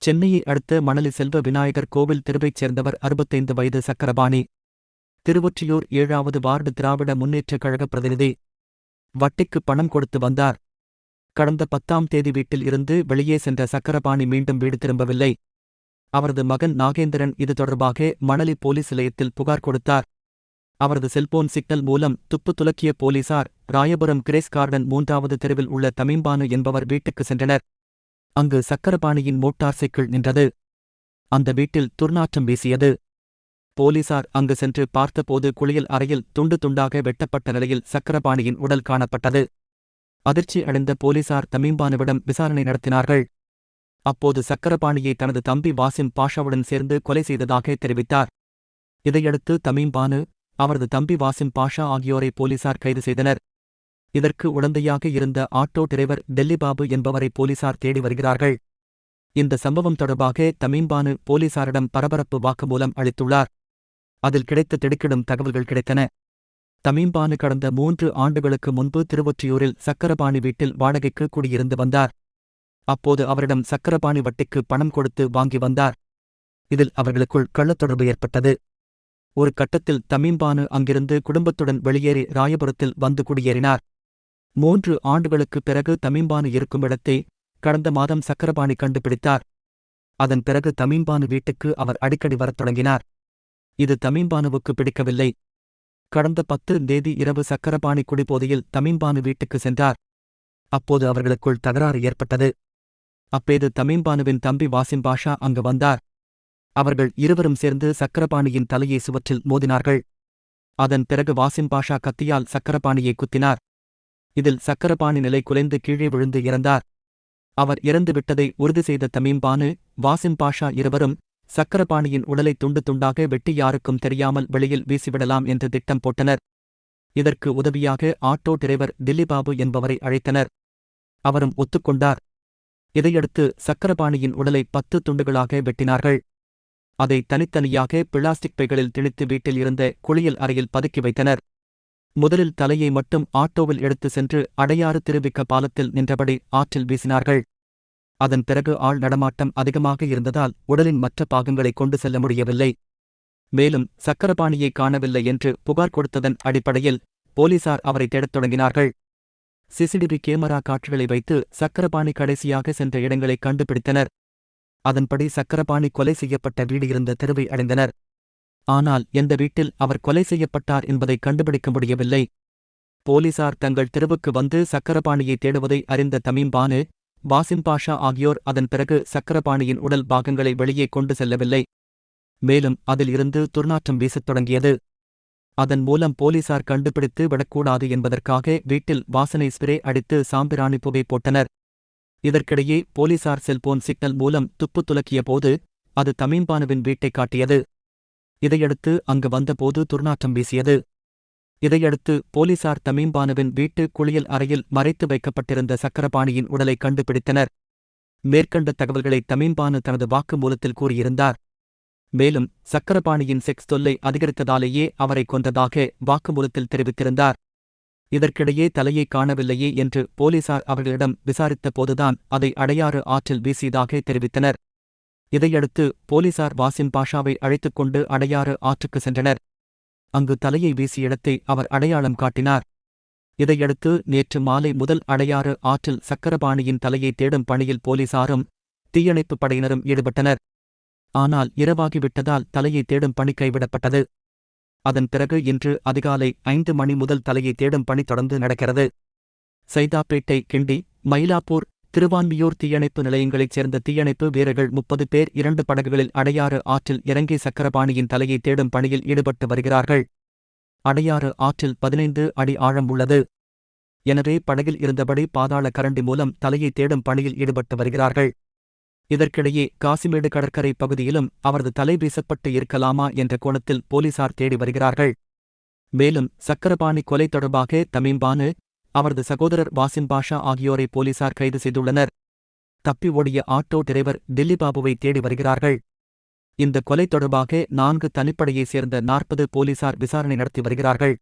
சென்னையை அடுத்த மணலி செல்வ விநாயகர் கோவில் தெருவைச் சேர்ந்தவர் அறுபத்தைந்து வயது சக்கரபாணி. திருவொற்றியூர் ஏழாவது வார்டு திராவிட முன்னேற்றக் கழக பிரதிநிதி. வட்டிக்கு பணம் கொடுத்து வந்தார். கடந்த பத்தாம் தேதி வீட்டில் இருந்து வெளியே சென்ற சக்கரபாணி மீண்டும் வீடு திரும்பவில்லை. அவரது மகன் நாகேந்திரன் இது தொடர்பாக மணலி போலீஸ் நிலையத்தில் புகார் கொடுத்தார். அவரது செல்போன் சிக்னல் மூலம் துப்பு துலக்கிய போலீசார் ராயபுரம் கிரேஸ் கார்டன் மூன்றாவது தெருவில் உள்ள தமிம்பானு என்பவர் வீட்டுக்கு சென்றனர். அங்கு சக்கரபாணியின் மோட்டார் சைக்கிள் நின்றது. அந்த வீட்டில் துர்நாற்றம் வீசியது. போலீசார் அங்கு சென்று பார்த்தபோது குளியல் அறையில் துண்டு துண்டாக வெட்டப்பட்ட நிலையில் சக்கரபாணியின் உடல் காணப்பட்டது. அதிர்ச்சி அடைந்த போலீசார் தமிம்பானுவிடம் விசாரணை நடத்தினார்கள். அப்போது சக்கரபாணியை தனது தம்பி வாசிம் பாஷாவுடன் சேர்ந்து கொலை செய்ததாக தெரிவித்தார். இதையடுத்து தமீம்பானு அவரது தம்பி வாசிம் பாஷா ஆகியோரை போலீசார் கைது செய்தனர். இதற்கு உடந்தையாக இருந்த ஆட்டோ டிரைவர் டெல்லிபாபு என்பவரை போலீசார் தேடி வருகிறார்கள். இந்த சம்பவம் தொடர்பாக தமீம்பானு போலீசாரிடம் பரபரப்பு வாக்குமூலம் அளித்துள்ளார். அதில் கிடைத்த திடுக்கிடும் தகவல்கள் கிடைத்தன. தமீம்பானு கடந்த மூன்று ஆண்டுகளுக்கு முன்பு திருவொற்றியூரில் சக்கரபாணி வீட்டில் வாடகைக்கு குடியிருந்து வந்தார். அப்போது அவரிடம் சக்கரபாணி வட்டிக்கு பணம் கொடுத்து வாங்கி வந்தார். இதில் அவர்களுக்குள் கள்ளத்தொடர்பு ஏற்பட்டது. ஒரு கட்டத்தில் தமீம்பானு அங்கிருந்து குடும்பத்துடன் வெளியேறி ராயபுரத்தில் வந்து குடியேறினார். மூன்று ஆண்டுகளுக்குப் பிறகு தமிம்பானு இருக்கும் இடத்தை கடந்த மாதம் சக்கரபாணி கண்டுபிடித்தார். அதன் பிறகு தமிம்பானு வீட்டுக்கு அவர் அடிக்கடி வரத் தொடங்கினார். இது தமிம்பானுவுக்கு பிடிக்கவில்லை. கடந்த பத்து தேதி இரவு சக்கரபாணி குடிபோதையில் தமிம்பானு வீட்டுக்கு சென்றார். அப்போது அவர்களுக்குள் தகராறு ஏற்பட்டது. அப்பேது தமிம்பானுவின் தம்பி வாசிம் பாஷா அங்கு வந்தார். அவர்கள் இருவரும் சேர்ந்து சக்கரபாணியின் தலையை சுவற்றில் மோதினார்கள். அதன் பிறகு வாசிம் பாஷா கத்தியால் சக்கரபாணியை குத்தினார். இதில் சக்கரபாணி நிலை குலைந்து கீழே விழுந்து இறந்தார். அவர் இறந்து விட்டதை உறுதி செய்த தமிம்பானு வாசிம் பாஷா இருவரும் சக்கரபாணியின் உடலை துண்டு துண்டாக வெட்டி யாருக்கும் தெரியாமல் வெளியில் வீசிவிடலாம் என்று திட்டம் போட்டனர். இதற்கு உதவியாக ஆட்டோ டிரைவர் தில்லிபாபு என்பவரை அழைத்தனர். அவரும் ஒத்துக்கொண்டார். இதையடுத்து சக்கரபாணியின் உடலை பத்து துண்டுகளாக வெட்டினார்கள். அதை தனித்தனியாக பிளாஸ்டிக் பைகளில் திணித்து வீட்டில் இருந்த குளியல் அறையில் பதுக்கி வைத்தனர். முதலில் தலையை மட்டும் ஆட்டோவில் எடுத்து சென்று அடையாறு திருவிக்க பாலத்தில் நின்றபடி ஆற்றில் வீசினார்கள். அதன் பிறகு ஆள் நடமாட்டம் அதிகமாக இருந்ததால் உடலின் மற்ற பாகங்களை கொண்டு செல்ல முடியவில்லை. மேலும் சக்கரபாணியை காணவில்லை என்று புகார் கொடுத்ததன் அடிப்படையில் போலீசார் அவரை தேடத் தொடங்கினார்கள். சிசிடிவி கேமரா காட்சிகளை வைத்து சக்கரபாணி கடைசியாக சென்ற இடங்களை கண்டுபிடித்தனர். அதன்படி சக்கரபாணி கொலை செய்யப்பட்ட வீடு இருந்த தெருவை அடைந்தனர். ஆனால் எந்த வீட்டில் அவர் கொலை செய்யப்பட்டார் என்பதை கண்டுபிடிக்க முடியவில்லை. போலீசார் தங்கள் தெருவுக்கு வந்து சக்கரபாணியை தேடுவதை அறிந்த தமிம்பானு வாசிம் பாஷா ஆகியோர் அதன் பிறகு சக்கரபாணியின் உடல் பாகங்களை வெளியே கொண்டு செல்லவில்லை. மேலும் அதில் இருந்து துர்நாற்றம் வீசத் தொடங்கியது. அதன் மூலம் போலீசார் கண்டுபிடித்து விடக்கூடாது என்பதற்காக வீட்டில் வாசனை ஸ்ப்ரே அடித்து சாம்பிராணி புகை போட்டனர். இதற்கிடையே போலீசார் செல்போன் சிக்னல் மூலம் துப்பு துலக்கிய போது அது தமிம்பானுவின் வீட்டைக் காட்டியது. இதையடுத்து அங்கு வந்தபோது துர்நாற்றம் வீசியது. இதையடுத்து போலீசார் தமிம்பானுவின் வீட்டு குளியல் அறையில் மறைத்து வைக்கப்பட்டிருந்த சக்கரபாணியின் உடலை கண்டுபிடித்தனர். மேற்கண்ட தகவல்களை தமிம்பானு தனது வாக்குமூலத்தில் கூறியிருந்தார். மேலும் சக்கரபாணியின் செக்ஸ் தொல்லை அதிகரித்ததாலேயே அவரை கொன்றதாக வாக்குமூலத்தில் தெரிவித்திருந்தார். இதற்கிடையே தலையை காணவில்லையே என்று போலீசார் அவர்களிடம் விசாரித்த போதுதான் அதை அடையாறு ஆற்றில் வீசியதாக தெரிவித்தனர். இதையடுத்து போலீசார் வாசிம் பாஷாவை அழைத்துக் கொண்டு அடையாறு ஆற்றுக்கு சென்றனர். அங்கு தலையை வீசிய இடத்தை அவர் அடையாளம் காட்டினார். இதையடுத்து நேற்று மாலை முதல் அடையாறு ஆற்றில் சக்கரபாணியின் தலையை தேடும் பணியில் போலீசாரும் தீயணைப்புப் படையினரும் ஈடுபட்டனர். ஆனால் இரவாகிவிட்டதால் தலையை தேடும் பணி கைவிடப்பட்டது. அதன் பிறகு இன்று அதிகாலை ஐந்து மணி முதல் தலையை தேடும் பணி தொடர்ந்து நடக்கிறது. சைதாப்பேட்டை கிண்டி மயிலாப்பூர் திருவான்மியூர் தீயணைப்பு நிலையங்களைச் சேர்ந்த தீயணைப்பு வீரர்கள் முப்பது பேர் இரண்டு படகுகளில் அடையாறு ஆற்றில் இறங்கி சக்கரபாணியின் தலையை தேடும் பணியில் ஈடுபட்டு வருகிறார்கள். அடையாறு ஆற்றில் பதினைந்து அடி ஆழம் உள்ளது. எனவே படகில் இருந்தபடி பாதாள கரண்டி மூலம் தலையை தேடும் பணியில் ஈடுபட்டு வருகிறார்கள். இதற்கிடையே காசிமேடு கடற்கரை பகுதியிலும் அவரது தலை வீசப்பட்டு இருக்கலாமா என்ற கோணத்தில் போலீசார் தேடி வருகிறார்கள். மேலும் சக்கரபாணி கொலை தொடர்பாக தமிம்பானு அவரது சகோதரர் வாசிம் பாஷா ஆகியோரை போலீசார் கைது செய்துள்ளனர். தப்பி ஓடிய ஆட்டோ டிரைவர் தில்லிபாபுவை தேடி வருகிறார்கள். இந்த கொலை தொடர்பாக நான்கு தனிப்படையைச் சேர்ந்த நாற்பது போலீசார் விசாரணை நடத்தி வருகிறார்கள்.